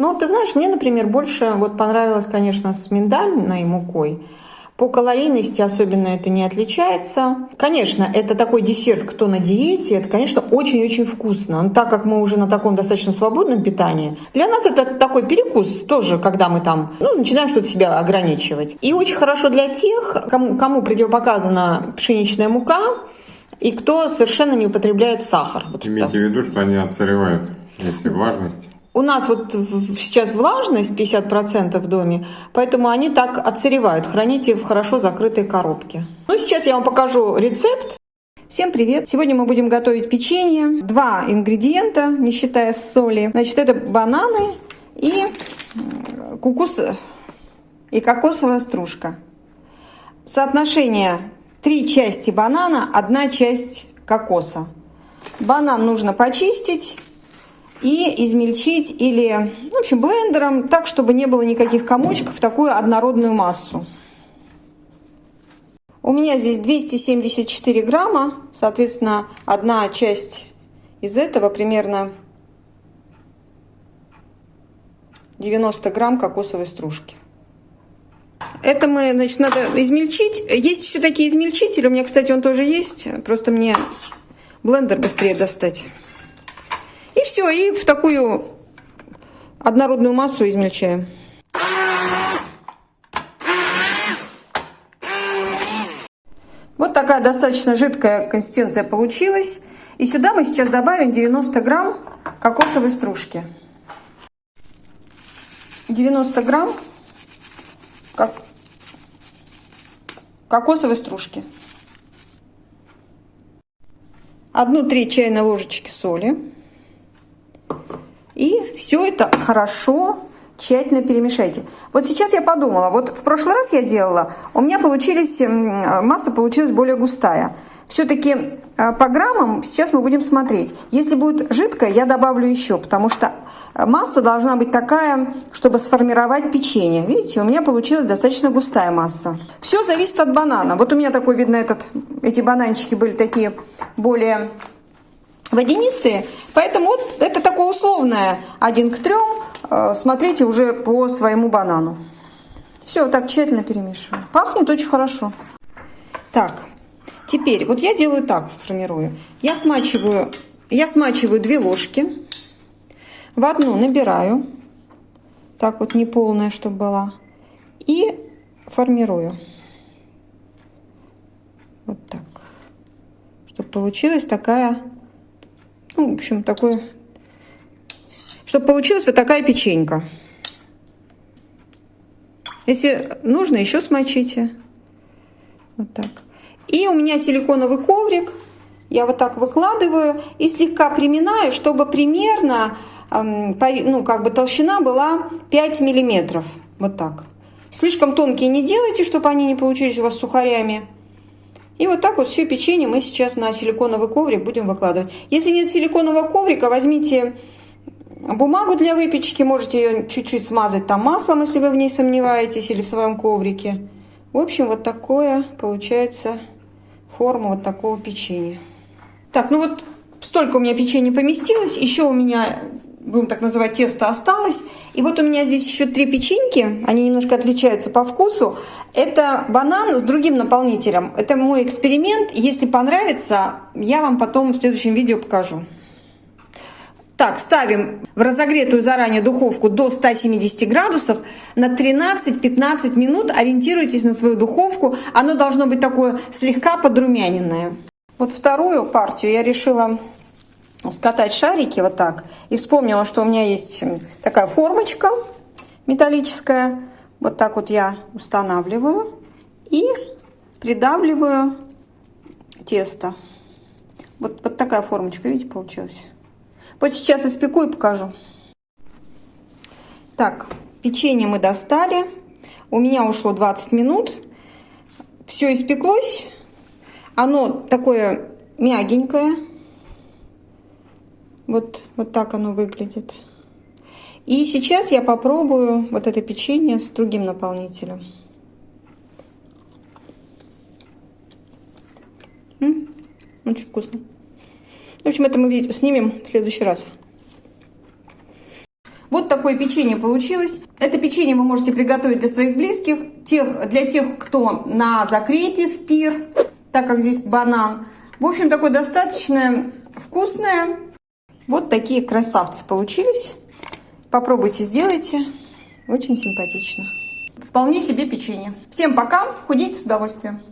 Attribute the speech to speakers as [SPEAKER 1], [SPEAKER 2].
[SPEAKER 1] Ну, ты знаешь, мне, например, больше вот понравилось, конечно, с миндальной мукой. По калорийности особенно это не отличается. Конечно, это такой десерт, кто на диете, это, конечно, очень-очень вкусно. Но так как мы уже на таком достаточно свободном питании, для нас это такой перекус тоже, когда мы там ну, начинаем что-то себя ограничивать. И очень хорошо для тех, кому, кому противопоказана пшеничная мука, и кто совершенно не употребляет сахар.
[SPEAKER 2] Вот Имейте в виду, что они отсыревают, если влажность.
[SPEAKER 1] У нас вот сейчас влажность 50% в доме, поэтому они так отсыревают. Храните в хорошо закрытой коробке. Ну, сейчас я вам покажу рецепт. Всем привет! Сегодня мы будем готовить печенье. Два ингредиента, не считая соли. Значит, это бананы и кукус и кокосовая стружка. Соотношение три части банана, одна часть кокоса. Банан нужно почистить и измельчить или, в общем, блендером, так, чтобы не было никаких комочков, такую однородную массу. У меня здесь 274 грамма, соответственно, одна часть из этого примерно 90 грамм кокосовой стружки. Это мы, значит, надо измельчить. Есть еще такие измельчители. У меня, кстати, он тоже есть. Просто мне блендер быстрее достать. И все, и в такую однородную массу измельчаем. Вот такая достаточно жидкая консистенция получилась. И сюда мы сейчас добавим 90 грамм кокосовой стружки. 90 грамм как кокосовой стружки. Одну треть чайной ложечки соли. Все это хорошо, тщательно перемешайте. Вот сейчас я подумала, вот в прошлый раз я делала, у меня получились, масса получилась более густая. Все-таки э, по граммам сейчас мы будем смотреть. Если будет жидкая, я добавлю еще, потому что масса должна быть такая, чтобы сформировать печенье. Видите, у меня получилась достаточно густая масса. Все зависит от банана. Вот у меня такой, видно, этот, эти бананчики были такие более водянистые. Поэтому вот это такое условное один к трем. Э, смотрите уже по своему банану. Все, так тщательно перемешиваю. Пахнет очень хорошо. Так, теперь вот я делаю так, формирую. Я смачиваю, я смачиваю две ложки. В одну набираю. Так вот, не полная, чтобы была. И формирую. Вот так. Чтобы получилась такая ну, в общем, такое... Чтобы получилась вот такая печенька. Если нужно, еще смочите. Вот так. И у меня силиконовый коврик. Я вот так выкладываю и слегка приминаю, чтобы примерно, ну, как бы толщина была 5 миллиметров. Вот так. Слишком тонкие не делайте, чтобы они не получились у вас сухарями. И вот так вот все печенье мы сейчас на силиконовый коврик будем выкладывать. Если нет силиконового коврика, возьмите бумагу для выпечки, можете ее чуть-чуть смазать там маслом, если вы в ней сомневаетесь, или в своем коврике. В общем, вот такое получается форма вот такого печенья. Так, ну вот столько у меня печенья поместилось. Еще у меня будем так называть, тесто осталось. И вот у меня здесь еще три печеньки, они немножко отличаются по вкусу. Это банан с другим наполнителем. Это мой эксперимент. Если понравится, я вам потом в следующем видео покажу. Так, ставим в разогретую заранее духовку до 170 градусов на 13-15 минут. Ориентируйтесь на свою духовку. Оно должно быть такое слегка подрумяненное. Вот вторую партию я решила скатать шарики вот так. И вспомнила, что у меня есть такая формочка металлическая. Вот так вот я устанавливаю и придавливаю тесто. Вот, вот такая формочка, видите, получилась. Вот сейчас испеку и покажу. Так, печенье мы достали. У меня ушло 20 минут. Все испеклось. Оно такое мягенькое. Вот, вот так оно выглядит. И сейчас я попробую вот это печенье с другим наполнителем. М -м, очень вкусно. В общем, это мы снимем в следующий раз. Вот такое печенье получилось. Это печенье вы можете приготовить для своих близких, тех, для тех, кто на закрепе в пир, так как здесь банан. В общем, такое достаточно вкусное. Вот такие красавцы получились. Попробуйте, сделайте. Очень симпатично. Вполне себе печенье. Всем пока, худейте с удовольствием.